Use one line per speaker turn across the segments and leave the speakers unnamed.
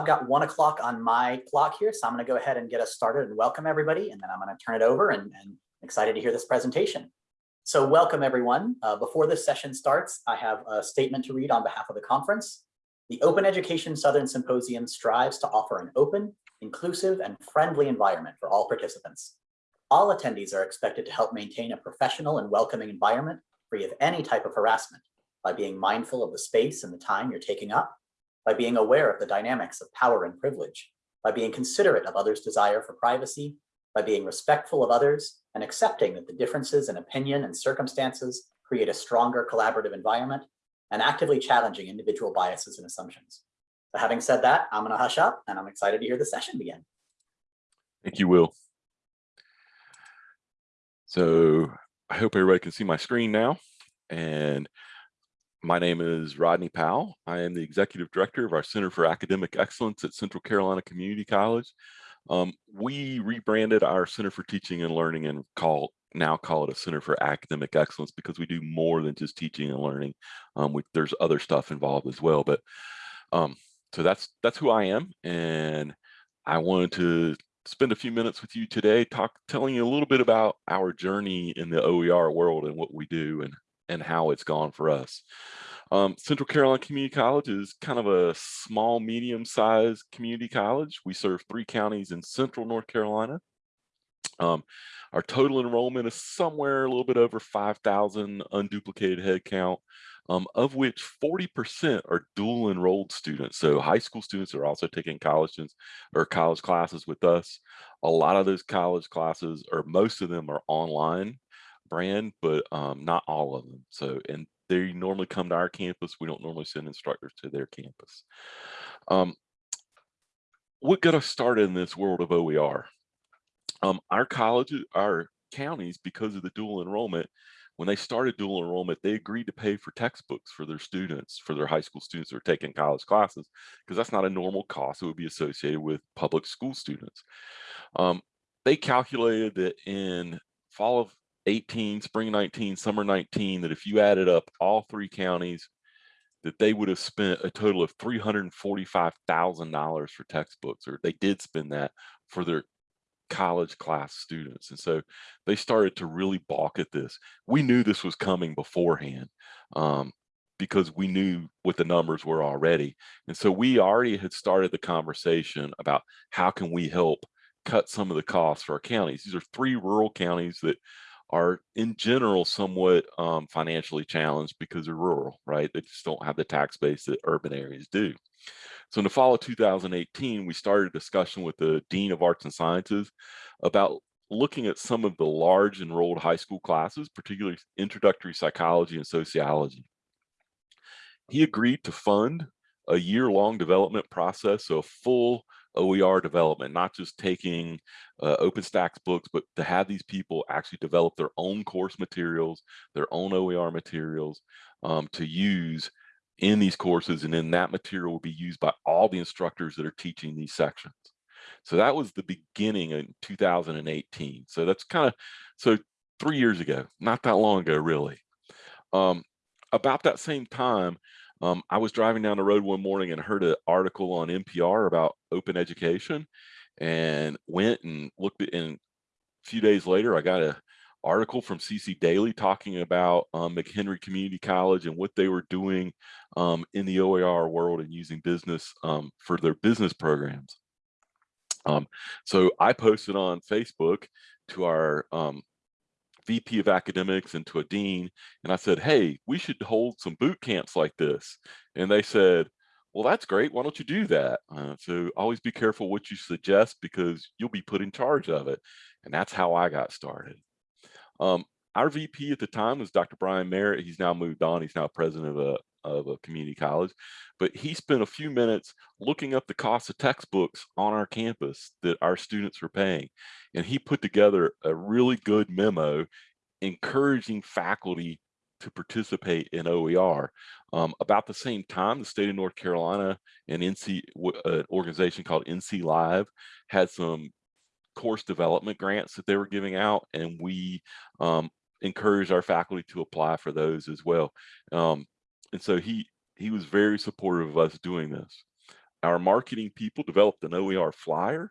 I've got one o'clock on my clock here, so I'm going to go ahead and get us started and welcome everybody, and then I'm going to turn it over and, and excited to hear this presentation. So welcome everyone. Uh, before this session starts, I have a statement to read on behalf of the conference. The Open Education Southern Symposium strives to offer an open, inclusive, and friendly environment for all participants. All attendees are expected to help maintain a professional and welcoming environment free of any type of harassment by being mindful of the space and the time you're taking up, by being aware of the dynamics of power and privilege, by being considerate of others' desire for privacy, by being respectful of others, and accepting that the differences in opinion and circumstances create a stronger collaborative environment, and actively challenging individual biases and assumptions. So having said that, I'm gonna hush up and I'm excited to hear the session begin.
Thank you, Will. So I hope everybody can see my screen now. And my name is Rodney Powell. I am the Executive Director of our Center for Academic Excellence at Central Carolina Community College. Um, we rebranded our Center for Teaching and Learning and call now call it a Center for Academic Excellence because we do more than just teaching and learning. Um, we, there's other stuff involved as well, but um, so that's that's who I am, and I wanted to spend a few minutes with you today, talk telling you a little bit about our journey in the OER world and what we do and and how it's gone for us. Um, Central Carolina Community College is kind of a small, medium-sized community college. We serve three counties in central North Carolina. Um, our total enrollment is somewhere a little bit over 5,000 unduplicated headcount, um, of which 40% are dual enrolled students. So high school students are also taking college or college classes with us. A lot of those college classes, or most of them are online brand, but um, not all of them. So, and they normally come to our campus. We don't normally send instructors to their campus. Um, what got us started in this world of OER? Um, our colleges, our counties, because of the dual enrollment, when they started dual enrollment, they agreed to pay for textbooks for their students, for their high school students who are taking college classes, because that's not a normal cost that would be associated with public school students. Um, they calculated that in fall of 18, spring 19, summer 19, that if you added up all three counties, that they would have spent a total of $345,000 for textbooks, or they did spend that for their college class students. And so they started to really balk at this. We knew this was coming beforehand um, because we knew what the numbers were already. And so we already had started the conversation about how can we help cut some of the costs for our counties. These are three rural counties that are in general somewhat um, financially challenged because they're rural, right? They just don't have the tax base that urban areas do. So in the fall of 2018, we started a discussion with the Dean of Arts and Sciences about looking at some of the large enrolled high school classes, particularly introductory psychology and sociology. He agreed to fund a year-long development process, so a full OER development, not just taking uh, OpenStax books, but to have these people actually develop their own course materials, their own OER materials um, to use in these courses. And then that material will be used by all the instructors that are teaching these sections. So that was the beginning in 2018. So that's kind of, so three years ago, not that long ago, really. Um, about that same time, um, I was driving down the road one morning and heard an article on NPR about open education and went and looked at and a few days later I got a article from CC Daily talking about um, McHenry Community College and what they were doing um, in the OER world and using business um, for their business programs. Um, so I posted on Facebook to our um, VP of academics and to a dean. And I said, hey, we should hold some boot camps like this. And they said, well, that's great. Why don't you do that? Uh, so always be careful what you suggest because you'll be put in charge of it. And that's how I got started. Um, our VP at the time was Dr. Brian Merritt. He's now moved on. He's now president of a, of a community college, but he spent a few minutes looking up the cost of textbooks on our campus that our students were paying. And he put together a really good memo encouraging faculty to participate in OER. Um, about the same time, the state of North Carolina and NC, an organization called NC Live had some course development grants that they were giving out, and we um, encouraged our faculty to apply for those as well. Um, and so he he was very supportive of us doing this. our marketing people developed an OER flyer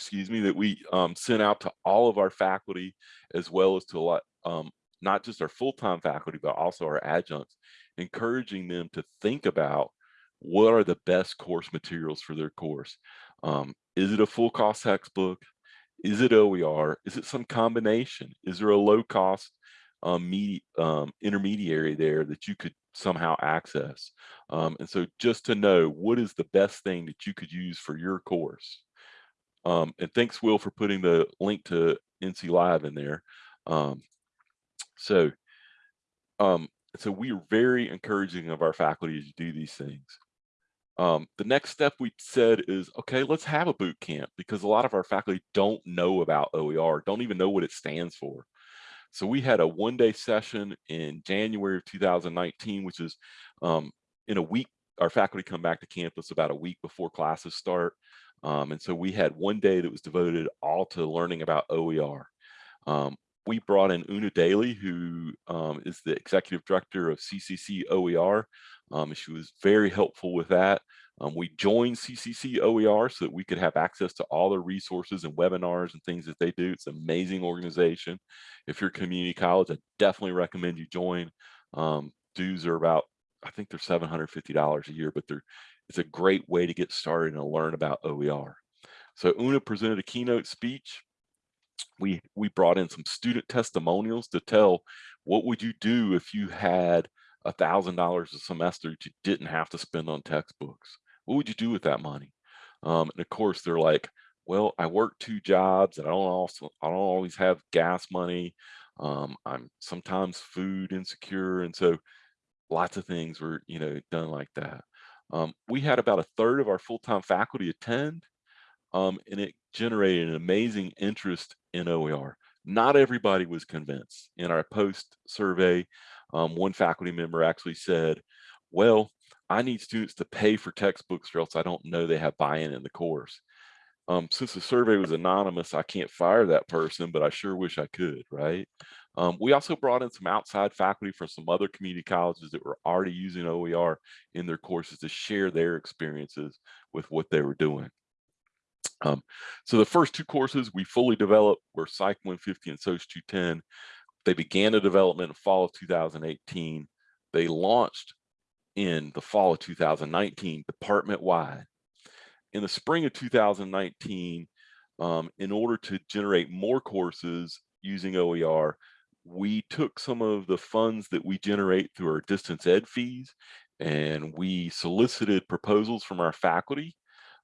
excuse me, that we um, sent out to all of our faculty as well as to a lot, um, not just our full-time faculty, but also our adjuncts, encouraging them to think about what are the best course materials for their course. Um, is it a full cost textbook? Is it OER? Is it some combination? Is there a low cost um, um, intermediary there that you could somehow access? Um, and so just to know what is the best thing that you could use for your course. Um, and thanks, Will, for putting the link to NC Live in there. Um, so, um, so we are very encouraging of our faculty to do these things. Um, the next step we said is, okay, let's have a boot camp because a lot of our faculty don't know about OER, don't even know what it stands for. So we had a one day session in January of 2019, which is um, in a week, our faculty come back to campus about a week before classes start. Um, and so we had one day that was devoted all to learning about OER. Um, we brought in Una Daly, who um, is the executive director of CCC OER. Um, she was very helpful with that. Um, we joined CCC OER so that we could have access to all the resources and webinars and things that they do. It's an amazing organization. If you're a community college, I definitely recommend you join. Um, dues are about, I think they're $750 a year, but they're it's a great way to get started and learn about OER. So Una presented a keynote speech. We, we brought in some student testimonials to tell what would you do if you had a thousand dollars a semester that you didn't have to spend on textbooks? What would you do with that money? Um, and of course they're like well i work two jobs and i don't also i don't always have gas money. Um, i'm sometimes food insecure and so lots of things were you know done like that. Um, we had about a third of our full-time faculty attend, um, and it generated an amazing interest in OER. Not everybody was convinced. In our post survey, um, one faculty member actually said, well, I need students to pay for textbooks or else I don't know they have buy-in in the course. Um, since the survey was anonymous, I can't fire that person, but I sure wish I could, right? Um, we also brought in some outside faculty from some other community colleges that were already using OER in their courses to share their experiences with what they were doing. Um, so the first two courses we fully developed were Psych 150 and SOC 210. They began the development in fall of 2018. They launched in the fall of 2019, department-wide. In the spring of 2019, um, in order to generate more courses using OER, we took some of the funds that we generate through our distance ed fees and we solicited proposals from our faculty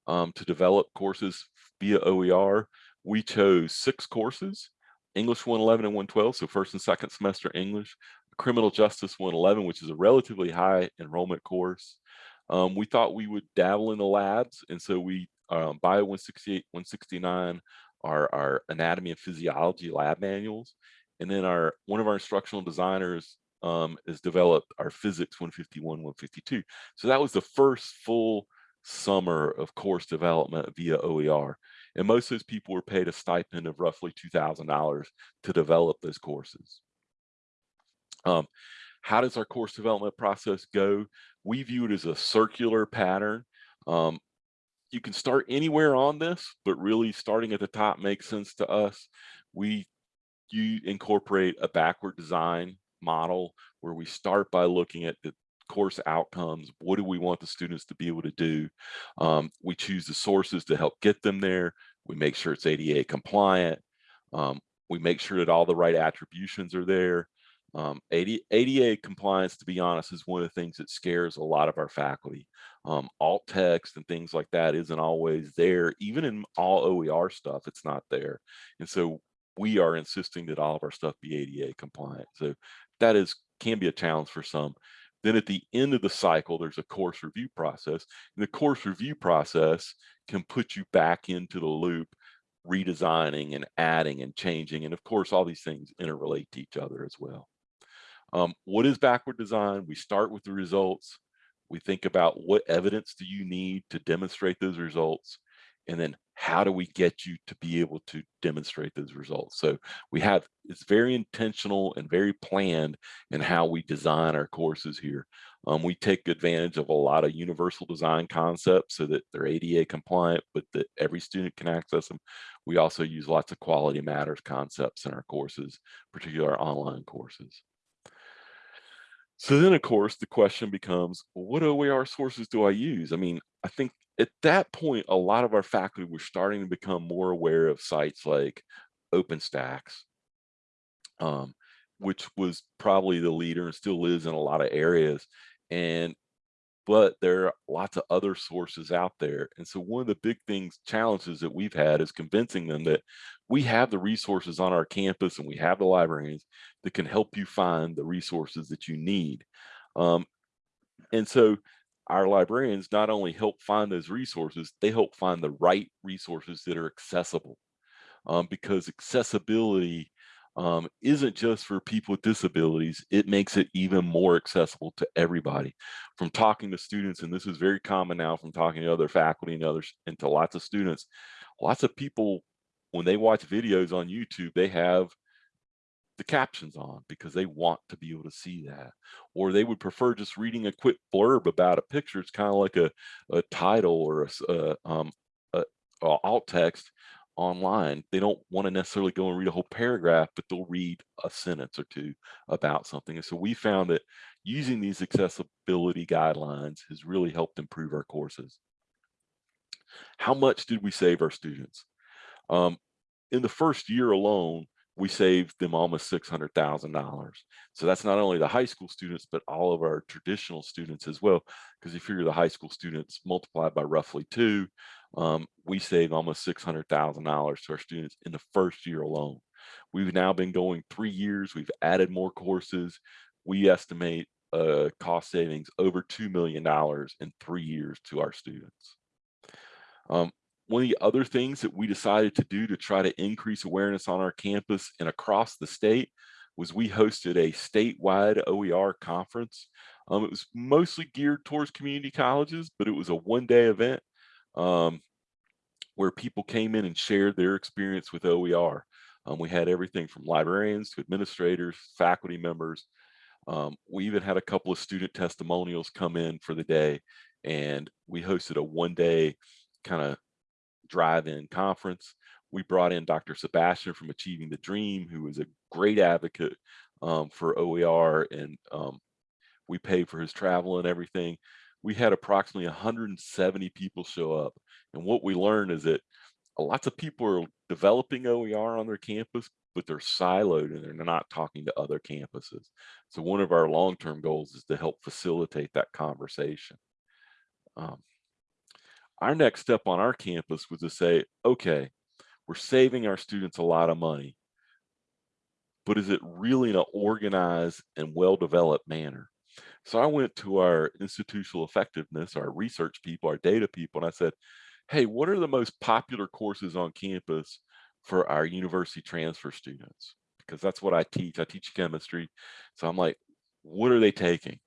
um, to develop courses via OER. We chose six courses, English 111 and 112, so first and second semester English, Criminal Justice 111, which is a relatively high enrollment course. Um, we thought we would dabble in the labs, and so we, um, Bio 168, 169, our, our anatomy and physiology lab manuals, and then our one of our instructional designers um, has developed our physics 151, 152. So that was the first full summer of course development via OER. And most of those people were paid a stipend of roughly $2,000 to develop those courses. Um, how does our course development process go? We view it as a circular pattern. Um, you can start anywhere on this, but really starting at the top makes sense to us. We you incorporate a backward design model where we start by looking at the course outcomes. What do we want the students to be able to do? Um, we choose the sources to help get them there. We make sure it's ADA compliant. Um, we make sure that all the right attributions are there. Um, ADA, ADA, compliance, to be honest, is one of the things that scares a lot of our faculty. Um, alt text and things like that isn't always there. Even in all OER stuff, it's not there. And so we are insisting that all of our stuff be ADA compliant. So that is can be a challenge for some. Then at the end of the cycle, there's a course review process. And the course review process can put you back into the loop, redesigning and adding and changing. And of course, all these things interrelate to each other as well. Um, what is backward design? We start with the results. We think about what evidence do you need to demonstrate those results? And then how do we get you to be able to demonstrate those results so we have it's very intentional and very planned in how we design our courses here Um, we take advantage of a lot of universal design concepts so that they're ADA compliant, but that every student can access them. We also use lots of quality matters concepts in our courses, particularly our online courses. So then, of course, the question becomes, well, what OER sources do I use? I mean, I think at that point, a lot of our faculty were starting to become more aware of sites like OpenStax, um, which was probably the leader and still is in a lot of areas. And but there are lots of other sources out there. And so one of the big things, challenges that we've had is convincing them that we have the resources on our campus and we have the librarians that can help you find the resources that you need. Um, and so our librarians not only help find those resources, they help find the right resources that are accessible. Um, because accessibility um, isn't just for people with disabilities, it makes it even more accessible to everybody. From talking to students, and this is very common now from talking to other faculty and others and to lots of students, lots of people, when they watch videos on YouTube, they have the captions on because they want to be able to see that or they would prefer just reading a quick blurb about a picture it's kind of like a, a title or a, a, um, a, a alt text online. They don't want to necessarily go and read a whole paragraph, but they'll read a sentence or two about something. And so we found that using these accessibility guidelines has really helped improve our courses. How much did we save our students? Um, in the first year alone, we saved them almost $600,000. So that's not only the high school students, but all of our traditional students as well. Because if you're the high school students multiplied by roughly two, um, we save almost $600,000 to our students in the first year alone. We've now been going three years. We've added more courses. We estimate uh, cost savings over $2 million in three years to our students. Um, one of the other things that we decided to do to try to increase awareness on our campus and across the state was we hosted a statewide OER conference. Um, it was mostly geared towards community colleges, but it was a one-day event um, where people came in and shared their experience with OER. Um, we had everything from librarians to administrators, faculty members. Um, we even had a couple of student testimonials come in for the day and we hosted a one day kind of drive-in conference. We brought in Dr. Sebastian from Achieving the Dream, who is a great advocate um, for OER and um, we paid for his travel and everything we had approximately 170 people show up. And what we learned is that lots of people are developing OER on their campus, but they're siloed and they're not talking to other campuses. So one of our long-term goals is to help facilitate that conversation. Um, our next step on our campus was to say, okay, we're saving our students a lot of money, but is it really in an organized and well-developed manner? So I went to our institutional effectiveness, our research people, our data people, and I said, hey, what are the most popular courses on campus for our university transfer students? Because that's what I teach. I teach chemistry. So I'm like, what are they taking?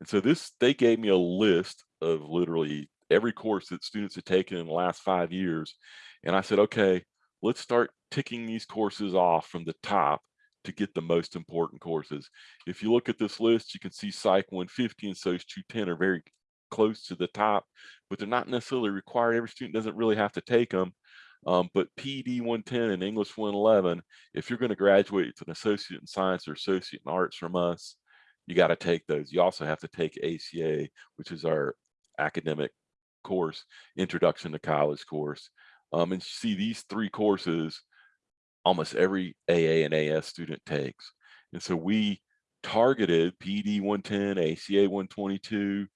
And so this, they gave me a list of literally every course that students had taken in the last five years. And I said, okay, let's start ticking these courses off from the top to get the most important courses. If you look at this list, you can see Psych 150 and SOC 210 are very close to the top, but they're not necessarily required. Every student doesn't really have to take them. Um, but PD 110 and English 111, if you're going to graduate with an associate in science or associate in arts from us, you got to take those. You also have to take ACA, which is our academic course, introduction to college course. Um, and see these three courses almost every AA and AS student takes. And so we targeted PD 110, ACA 122,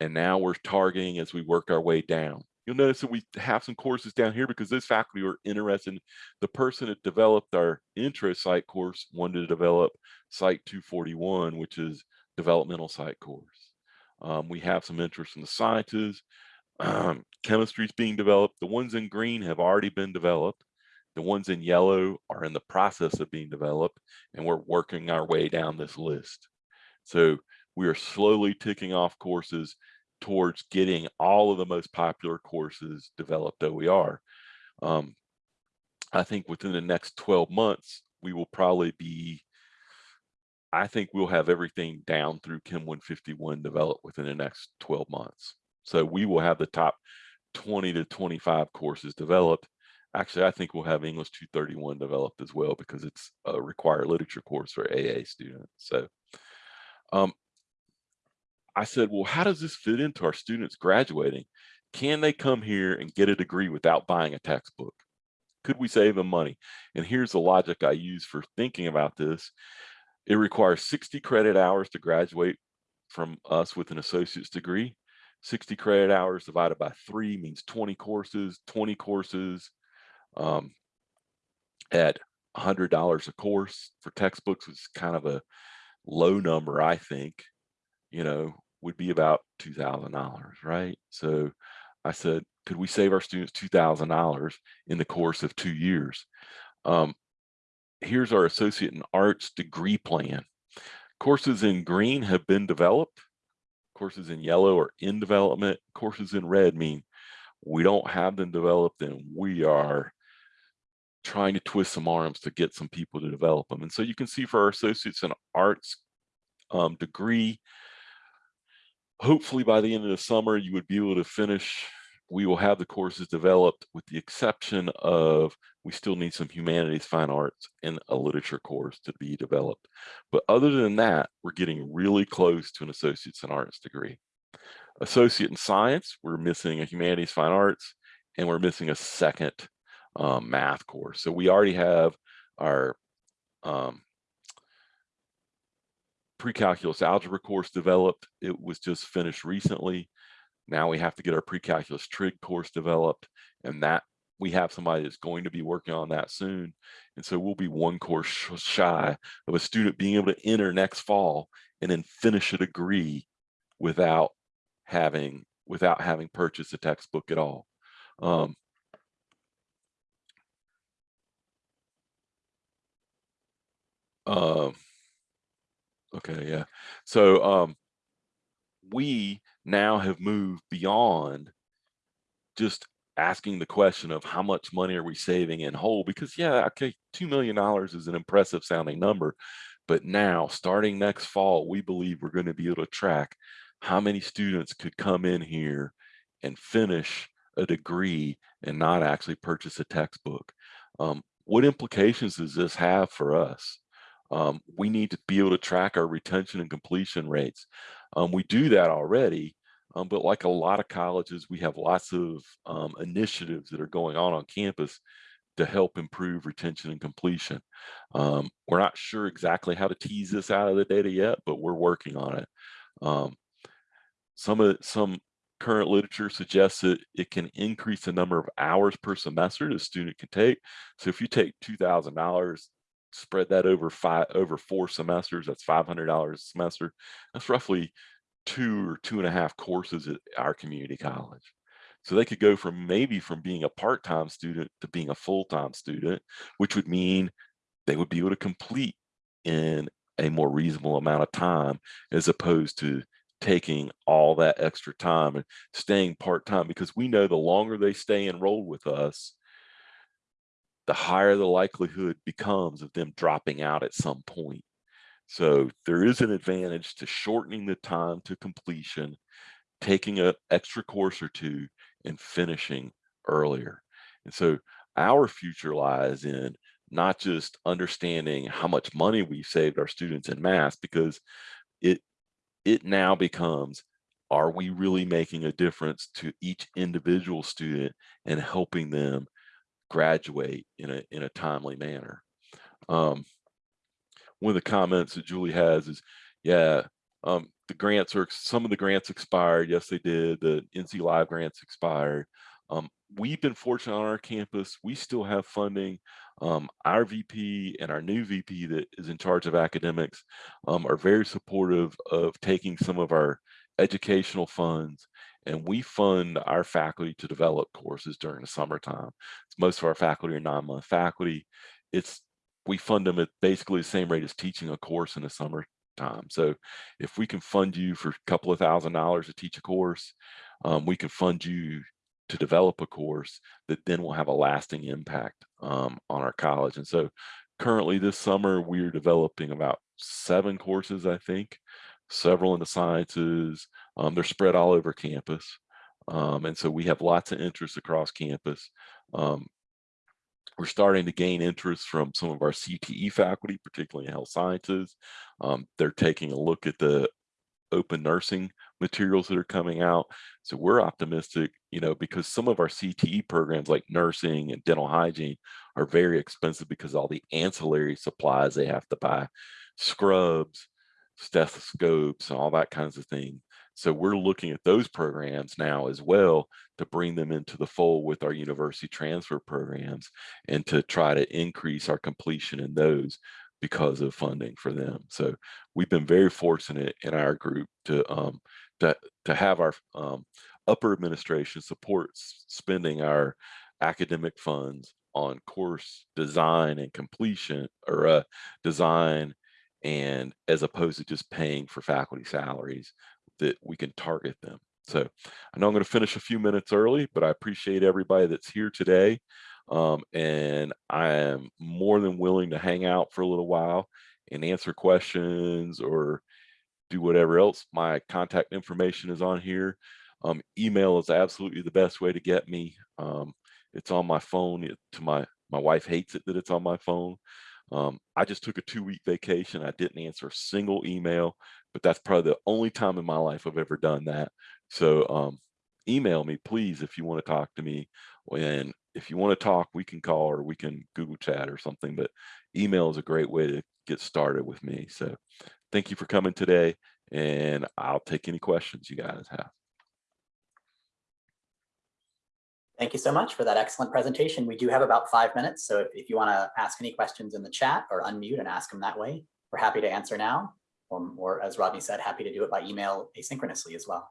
and now we're targeting as we work our way down. You'll notice that we have some courses down here because this faculty are interested. In, the person that developed our intro psych course wanted to develop Psych 241, which is developmental psych course. Um, we have some interest in the sciences. Um, chemistry is being developed. The ones in green have already been developed. The ones in yellow are in the process of being developed, and we're working our way down this list. So we are slowly ticking off courses towards getting all of the most popular courses developed OER. Um, I think within the next 12 months, we will probably be I think we'll have everything down through Chem 151 developed within the next 12 months. So we will have the top 20 to 25 courses developed. Actually, I think we'll have English 231 developed as well because it's a required literature course for AA students. So um, I said, well, how does this fit into our students graduating? Can they come here and get a degree without buying a textbook? Could we save them money? And here's the logic I use for thinking about this. It requires 60 credit hours to graduate from us with an associate's degree. 60 credit hours divided by three means 20 courses, 20 courses um, at $100 a course for textbooks is kind of a low number, I think, you know, would be about $2,000, right? So I said, could we save our students $2,000 in the course of two years? Um, here's our associate in arts degree plan. Courses in green have been developed. Courses in yellow are in development. Courses in red mean we don't have them developed and we are trying to twist some arms to get some people to develop them. And so you can see for our associates in arts um, degree, hopefully by the end of the summer, you would be able to finish we will have the courses developed with the exception of we still need some humanities, fine arts, and a literature course to be developed. But other than that, we're getting really close to an associate's in arts degree. Associate in science, we're missing a humanities, fine arts, and we're missing a second um, math course. So we already have our um, pre-calculus algebra course developed. It was just finished recently. Now we have to get our pre-calculus trig course developed and that we have somebody that's going to be working on that soon. And so we'll be one course shy of a student being able to enter next fall and then finish a degree without having without having purchased a textbook at all. Um, uh, okay, yeah. So um, we now have moved beyond just asking the question of how much money are we saving in whole because yeah okay two million dollars is an impressive sounding number but now starting next fall we believe we're going to be able to track how many students could come in here and finish a degree and not actually purchase a textbook. Um, what implications does this have for us? Um, we need to be able to track our retention and completion rates um, we do that already, um, but like a lot of colleges, we have lots of um, initiatives that are going on on campus to help improve retention and completion. Um, we're not sure exactly how to tease this out of the data yet, but we're working on it. Um, some of some current literature suggests that it can increase the number of hours per semester the student can take. So if you take $2,000 spread that over five over four semesters that's $500 a semester. That's roughly two or two and a half courses at our community college. So they could go from maybe from being a part-time student to being a full-time student which would mean they would be able to complete in a more reasonable amount of time as opposed to taking all that extra time and staying part-time because we know the longer they stay enrolled with us the higher the likelihood becomes of them dropping out at some point. So there is an advantage to shortening the time to completion, taking an extra course or two and finishing earlier. And so our future lies in not just understanding how much money we've saved our students in math, because it it now becomes are we really making a difference to each individual student and helping them graduate in a in a timely manner. Um, one of the comments that Julie has is, yeah, um, the grants are some of the grants expired. Yes, they did. The NC Live grants expired. Um, we've been fortunate on our campus. We still have funding. Um, our VP and our new VP that is in charge of academics um, are very supportive of taking some of our educational funds and we fund our faculty to develop courses during the summertime. Most of our faculty are nine-month faculty. It's we fund them at basically the same rate as teaching a course in the summertime. So if we can fund you for a couple of thousand dollars to teach a course, um, we can fund you to develop a course that then will have a lasting impact um, on our college. And so currently this summer, we're developing about seven courses, I think, several in the sciences. Um, they're spread all over campus. Um, and so we have lots of interest across campus. Um, we're starting to gain interest from some of our CTE faculty, particularly in health sciences. Um, they're taking a look at the open nursing materials that are coming out. So we're optimistic, you know, because some of our CTE programs like nursing and dental hygiene are very expensive because all the ancillary supplies they have to buy, scrubs, stethoscopes, and all that kinds of thing. So we're looking at those programs now as well to bring them into the fold with our university transfer programs and to try to increase our completion in those because of funding for them. So we've been very fortunate in our group to um, to, to have our um, upper administration support spending our academic funds on course design and completion or uh, design and as opposed to just paying for faculty salaries that we can target them. So I know I'm going to finish a few minutes early, but I appreciate everybody that's here today. Um, and I am more than willing to hang out for a little while and answer questions or do whatever else. My contact information is on here. Um, email is absolutely the best way to get me. Um, it's on my phone. It, to my my wife hates it that it's on my phone. Um, I just took a two week vacation. I didn't answer a single email, but that's probably the only time in my life I've ever done that. So um, email me, please, if you want to talk to me. And if you want to talk, we can call or we can Google chat or something, but email is a great way to get started with me. So thank you for coming today and I'll take any questions you guys have.
Thank you so much for that excellent presentation. We do have about five minutes, so if, if you want to ask any questions in the chat or unmute and ask them that way, we're happy to answer now. Or, or as Rodney said, happy to do it by email asynchronously as well.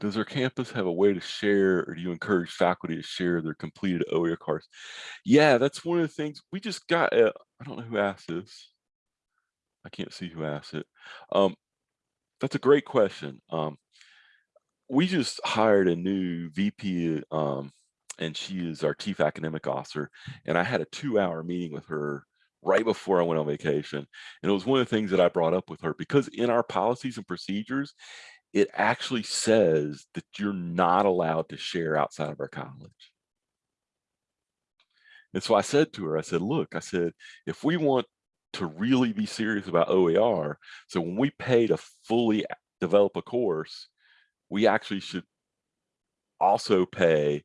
Does our campus have a way to share or do you encourage faculty to share their completed OER course? Yeah, that's one of the things we just got. Uh, I don't know who asked this. I can't see who asked it. Um, that's a great question. Um, we just hired a new VP um, and she is our chief academic officer. And I had a two hour meeting with her right before I went on vacation. And it was one of the things that I brought up with her because in our policies and procedures, it actually says that you're not allowed to share outside of our college. And so I said to her, I said, look, I said, if we want to really be serious about OER, so when we pay to fully develop a course, we actually should also pay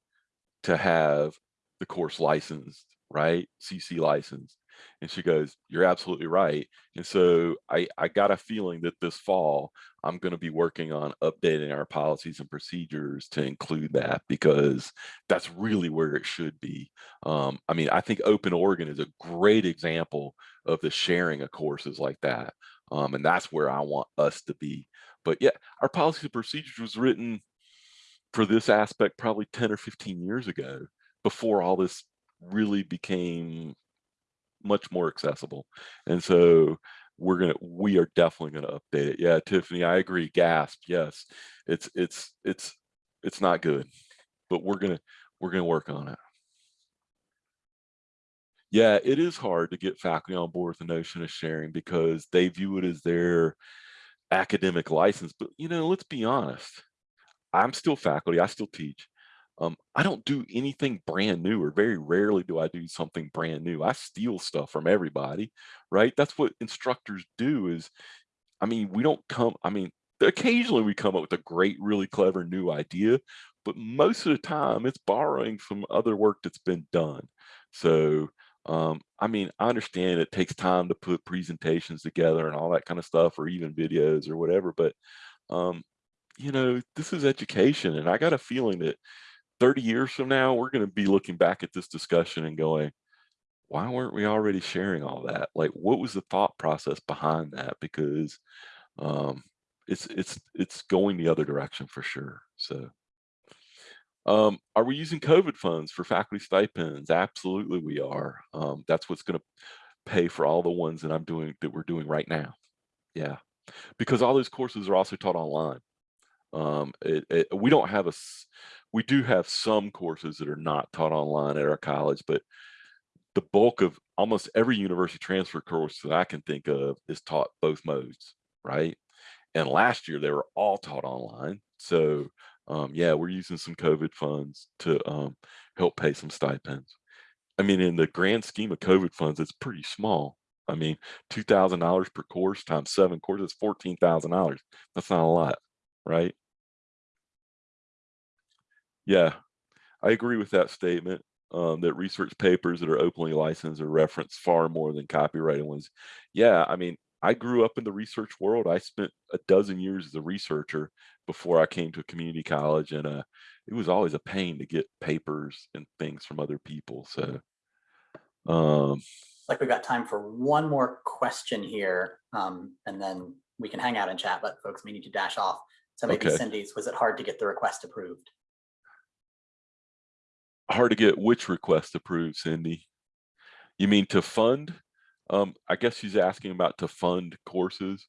to have the course licensed, right? CC licensed. And she goes, you're absolutely right. And so I, I got a feeling that this fall, I'm going to be working on updating our policies and procedures to include that because that's really where it should be. Um, I mean, I think Open Oregon is a great example of the sharing of courses like that. Um, and that's where I want us to be. But yeah, our policy and procedures was written for this aspect probably 10 or 15 years ago before all this really became much more accessible. And so we're gonna we are definitely gonna update it. Yeah, Tiffany, I agree. Gasp, yes. It's it's it's it's not good, but we're gonna we're gonna work on it. Yeah, it is hard to get faculty on board with the notion of sharing because they view it as their academic license. But you know, let's be honest. I'm still faculty, I still teach um, I don't do anything brand new or very rarely do I do something brand new. I steal stuff from everybody, right? That's what instructors do is, I mean, we don't come, I mean, occasionally we come up with a great, really clever new idea, but most of the time it's borrowing from other work that's been done. So, um, I mean, I understand it takes time to put presentations together and all that kind of stuff, or even videos or whatever, but, um, you know, this is education. And I got a feeling that 30 years from now, we're going to be looking back at this discussion and going, why weren't we already sharing all that? Like, what was the thought process behind that? Because um, it's it's it's going the other direction for sure. So, um, are we using COVID funds for faculty stipends? Absolutely, we are. Um, that's what's going to pay for all the ones that I'm doing that we're doing right now. Yeah, because all those courses are also taught online. Um, it, it, we don't have a we do have some courses that are not taught online at our college, but the bulk of almost every university transfer course that I can think of is taught both modes, right? And last year they were all taught online. So um, yeah, we're using some COVID funds to um, help pay some stipends. I mean, in the grand scheme of COVID funds, it's pretty small. I mean, two thousand dollars per course times seven courses, fourteen thousand dollars. That's not a lot, right? Yeah, I agree with that statement. Um, that research papers that are openly licensed are referenced far more than copyrighted ones. Yeah, I mean, I grew up in the research world. I spent a dozen years as a researcher before I came to a community college, and uh, it was always a pain to get papers and things from other people. So, um,
Like we've got time for one more question here, um, and then we can hang out and chat, but folks may need to dash off. So maybe
Okay.
Cindy's, was it hard to get the request approved?
Hard to get which request approved, Cindy. You mean to fund? Um, I guess she's asking about to fund courses.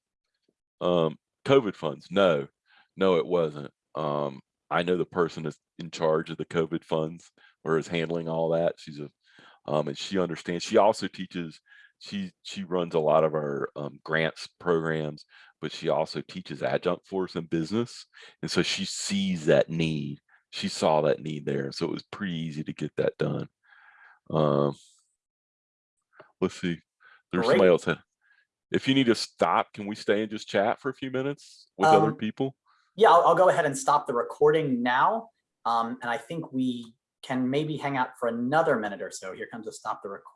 Um, COVID funds. No, no, it wasn't. Um, I know the person is in charge of the COVID funds or is handling all that. She's a, um, and she understands. She also teaches. She she runs a lot of our um, grants programs, but she also teaches adjunct for in business, and so she sees that need she saw that need there. So it was pretty easy to get that done. Um, let's see. There's somebody else. If you need to stop, can we stay and just chat for a few minutes with other
Um,
people?
Yeah, I'll, I'll go ahead and stop the recording now. Um, and I think we can maybe hang out for another minute or so. Here comes a stop the recording.